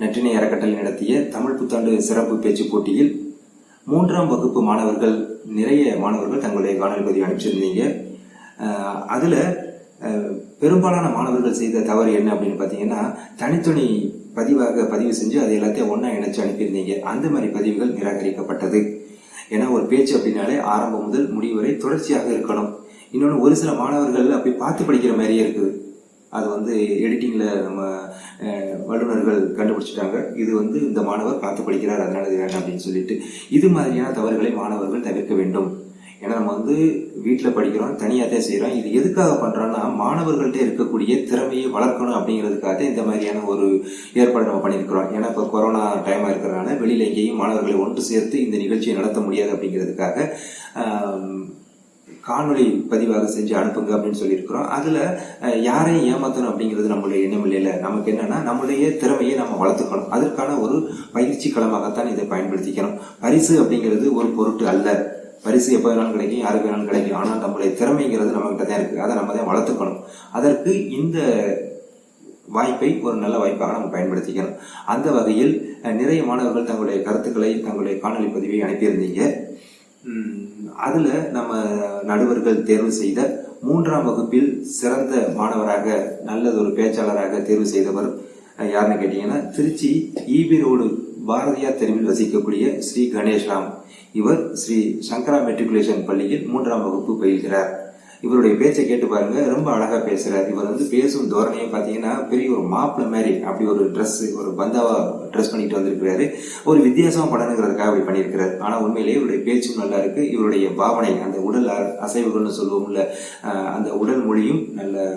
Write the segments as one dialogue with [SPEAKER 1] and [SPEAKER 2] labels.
[SPEAKER 1] நற்றினை அறக்கட்டளை நடத்திய தமிழ் புத்தாண்டு சிறப்பு பேச்சு போட்டியில் மூன்றாம் வகுப்பு மாணவர்கள் நிறைய மாணவர்கள் தங்களுடைய காணொலி பதிவு அனுப்பிச்சிருந்தீங்க. அதில் பெரும்பாலான மாணவர்கள் செய்த தவறு என்ன அப்படின்னு பார்த்தீங்கன்னா தனித்துணி பதிவாக பதிவு செஞ்சு அதை எல்லாத்தையும் ஒன்றா இணைச்சு அனுப்பியிருந்தீங்க. அந்த மாதிரி பதிவுகள் நிராகரிக்கப்பட்டது. ஏன்னா ஒரு பேச்சு அப்படின்னாலே ஆரம்பம் முதல் முடிவு வரை தொடர்ச்சியாக இருக்கணும். இன்னொன்று ஒரு சில மாணவர்கள் அப்படி பார்த்து படிக்கிற மாதிரியே இருக்குது. அது வந்து எடிட்டிங்கில் நம்ம வல்லுநர்கள் கண்டுபிடிச்சிட்டாங்க. இது வந்து இந்த மாணவர் பார்த்து படிக்கிறார் அதனால இது வேண்டாம் அப்படின்னு சொல்லிட்டு இது மாதிரியான தவறுகளை மாணவர்கள் தவிர்க்க வேண்டும். ஏன்னா நம்ம வந்து வீட்டில் படிக்கிறோம் தனியாக தான் செய்கிறோம் இது எதுக்காக பண்ணுறோன்னா மாணவர்கள்ட்ட இருக்கக்கூடிய திறமையை வளர்க்கணும் அப்படிங்கிறதுக்காக இந்த மாதிரியான ஒரு ஏற்பாடு நம்ம பண்ணியிருக்கிறோம். ஏன்னா இப்போ கொரோனா டைமாக இருக்கிறனால வெளியில் எங்கேயும் மாணவர்களை ஒன்று சேர்த்து இந்த நிகழ்ச்சியை நடத்த முடியாது அப்படிங்கிறதுக்காக காணொலி காணொளி பதிவாக செஞ்சு அனுப்புங்க அப்படின்னு சொல்லியிருக்கிறோம். அதில் யாரையும் ஏமாற்றணும் அப்படிங்கிறது நம்மளுடைய எண்ணம் இல்லை நமக்கு என்னென்னா நம்மளுடைய திறமையை நம்ம வளர்த்துக்கணும். அதற்கான ஒரு பயிற்சி களமாகத்தான் இதை பயன்படுத்திக்கணும். பரிசு அப்படிங்கிறது ஒரு பொருட்டு அல்ல. பரிசு எப்போ வேணாலும் கிடைக்கும் யாருக்கு வேணாலும் கிடைக்கும். ஆனால் நம்மளுடைய திறமைங்கிறது நம்மகிட்ட தான் இருக்குது அதை நம்ம தான் வளர்த்துக்கணும். அதற்கு இந்த வாய்ப்பை ஒரு நல்ல வாய்ப்பாக நம்ம பயன்படுத்திக்கணும். அந்த வகையில் நிறைய மாணவர்கள் தங்களுடைய கருத்துக்களை தங்களுடைய காணொலி பதிவை அனுப்பியிருந்தீங்க. அதில் நம்ம நடுவர்கள் தேர்வு செய்த மூன்றாம் வகுப்பில் சிறந்த மாணவராக நல்லதொரு பேச்சாளராக தேர்வு செய்தவர் யாருன்னு கேட்டீங்கன்னா திருச்சி ஈபி ரோடு பாரதியார் தெருவில் வசிக்கக்கூடிய ஸ்ரீ கணேஷ்ராம் இவர் ஸ்ரீ சங்கரா மெட்ரிகுலேஷன் பள்ளியில் மூன்றாம் வகுப்பு பயில்கிறார். இவருடைய பேச்சை கேட்டு பாருங்க. ரொம்ப அழகா பேசுறார். இவர் வந்து பேசும் தோரணையை பார்த்தீங்கன்னா பெரிய ஒரு மாப்பிள்ள மாதிரி அப்படி ஒரு ட்ரெஸ் ஒரு பந்தாவா ட்ரெஸ் பண்ணிட்டு வந்திருக்கிறாரு. ஒரு வித்தியாசமா படனுங்கிறதுக்காக அப்படி பண்ணியிருக்கிறார். ஆனா உண்மையிலேயே இவருடைய பேச்சும் நல்லா இருக்கு. இவருடைய பாவனை அந்த உடல் அ- அசைவுகள்னு சொல்லுவோம்ல அந்த உடல் மொழியும் நல்ல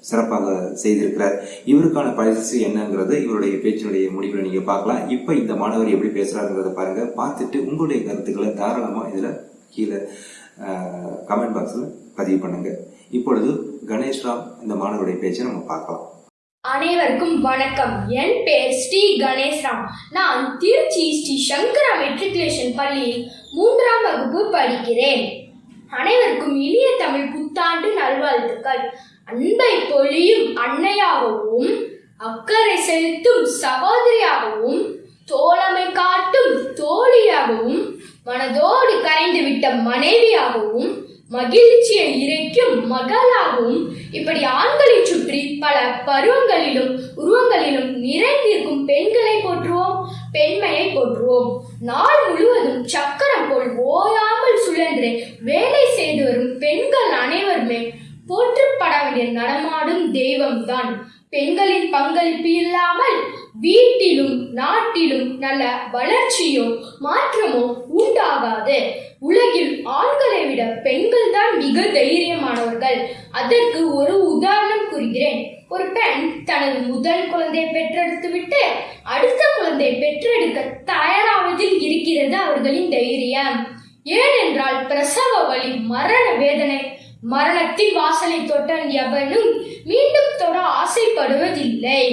[SPEAKER 1] சிறப்பாக செய்திருக்கிறார். இவருக்கான பரிசு என்னங்கிறத இவருடைய பேச்சினுடைய முடிவில் நீங்க பார்க்கலாம். இப்ப இந்த மாணவர் எப்படி பேசுறாருங்கிறத பாருங்க. பார்த்துட்டு உங்களுடைய கருத்துக்களை தாராளமா இதுல கீழே கமெண்ட் பாக்ஸ்ல பதிவு பண்ணுங்க. இப்பொழுது கணேஷ்ராம் இந்த மாணவருடைய பேச்சை நம்ம பார்க்கலாம்.
[SPEAKER 2] அனைவருக்கும் வணக்கம். என் பேர் ஸ்ரீ கணேஷ்ராம் நான் திருச்சி ஸ்ரீ சங்கரா மெட்ரிகுலேஷன் பள்ளியில் மூன்றாம் வகுப்பு படிக்கிறேன். அனைவருக்கும் இனிய தமிழ் புத்தாண்டு நல்வாழ்த்துக்கள். அன்பை பொழியும் அன்னையாகவும் அக்கறை செலுத்தும் சகோதரியாகவும் தோழமை காட்டும் தோழியாகவும் மனதோடு கரைந்து விட்ட மனைவியாகவும் மகிழ்ச்சியை இறைக்கும் மகளாகவும் இப்படி ஆண்களை சுற்றி பல பருவங்களிலும் உருவங்களிலும் நிறைந்திருக்கும் பெண்களை போற்றுவோம் பெண்மையை போற்றுவோம். நாள் முழுவதும் சக்கரம் போல் ஓயாமல் சுழன்று வேலை செய்து வரும் பெண்கள் அனைவருமே போற்றப்பட வேண்டிய நடமாடும் தெய்வம்தான். பெண்களின் பங்களிப்பு இல்லாமல் வீட்டிலும் நான் நாட்டிலும் நல்ல வளர்ச்சியோ மாற்றமோ உண்டாகாது. உலகில் ஆண்களை விட பெண்கள் தான் மிக தைரியமானவர்கள். அதற்கு ஒரு உதாரணம் கூறுகிறேன். ஒரு பெண் தனது முதல் குழந்தையை பெற்றெடுத்து விட்டு அடுத்த குழந்தையை பெற்றெடுக்க தயாராவதில் இருக்கிறது அவர்களின் தைரியம். ஏனென்றால் பிரசவ வழி மரண வேதனை மரணத்தின் வாசலை தொட்ட எவனும் மீண்டும் தொட ஆசைப்படுவதில்லை.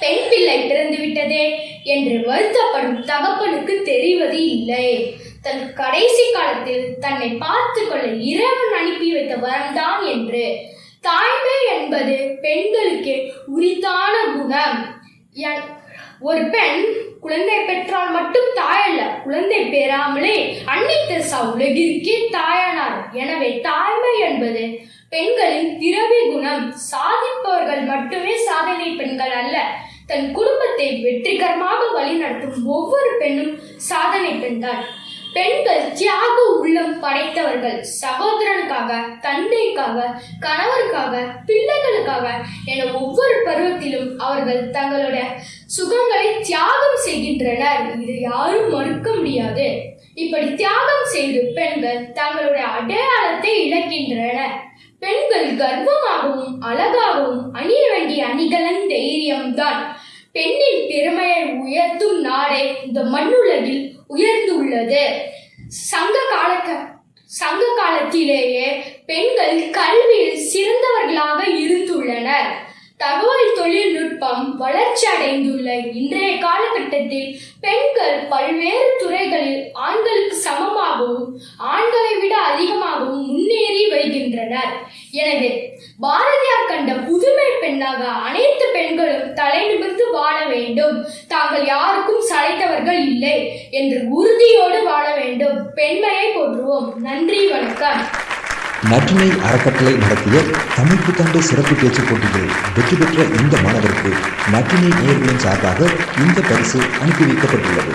[SPEAKER 2] பெண் பிள்ளை பிறந்து விட்டதே என்று வருத்தப்படும் தகப்பனுக்கு தெரிவது இல்லை. தன் கடைசி காலத்தில் தன்னை பார்த்து கொள்ள இறைவன் அனுப்பி வைத்த வரம்தான் என்று. தாய்மை என்பது பெண்களுக்கு உரித்தான குணம். என்- ஒரு பெண் குழந்தை பெற்றால் மட்டும் தாயல்ல குழந்தை பெறாமலே அன்னை தெரசா உலகிற்கே தாயானார். எனவே தாய்மை என்பது பெண்களின் திரவி குணம். சாதிப்பவர்கள் மட்டுமே சாதனை பெண்கள் அல்ல தன் குடும்பத்தை வெற்றிகரமாக வழிநடத்தும் ஒவ்வொரு பெண்ணும் சாதனை பெண்தான் பெண்கள் தியாக உள்ளம் படைத்தவர்கள் சகோதரனுக்காக தந்தைக்காக கணவருக்காக பிள்ளைகளுக்காக என ஒவ்வொரு பருவத்திலும் அவர்கள் தங்களுடைய சுகங்களை தியாகம் செய்கின்றனர். இது யாரும் மறுக்க முடியாது. இப்படி தியாகம் செய்து பெண்கள் தங்களுடைய அடையாளத்தை இழக்கின்றனர். பெண்கள் கர்வமாகவும் அழகாகவும் அணிய வேண்டிய அணிகலன் தைரியம்தான். பெண்ணின் பெருமையை உயர்த்தும் நாடே இந்த மண்ணுலகில் உயர்ந்துள்ளது. சங்க கால சங்க காலத்திலேயே பெண்கள் கல்வியில் சிறந்தவர்களாக இருந்துள்ளனர். தகவல் தொழில்நுட்பம் வளர்ச்சி அடைந்துள்ள இன்றைய காலகட்டத்தில் பெண்கள் பல்வேறு துறைகளில் ஆண்களுக்கு சமமாகவும் ஆண்களை விட எனவே பாரதியார் கண்ட புதுமை பெண்ணாக அனைத்து பெண்களும் தலை நிமிர்ந்து வாழ வேண்டும். தாங்கள் யாருக்கும் சளைத்தவர்கள் இல்லை என்று உறுதியோடு வாழ வேண்டும். பெண்மையை போற்றுவோம். நன்றி வணக்கம்.
[SPEAKER 1] நற்றினை அறக்கட்டளை நடத்திய தமிழ் புத்தாண்டு சிறப்பு பேச்சு போட்டியில் வெற்றி பெற்ற இந்த மாணவருக்கு நற்றினை நேர்களின் சார்பாக இந்த பரிசு அனுப்பி வைக்கப்பட்டுள்ளது.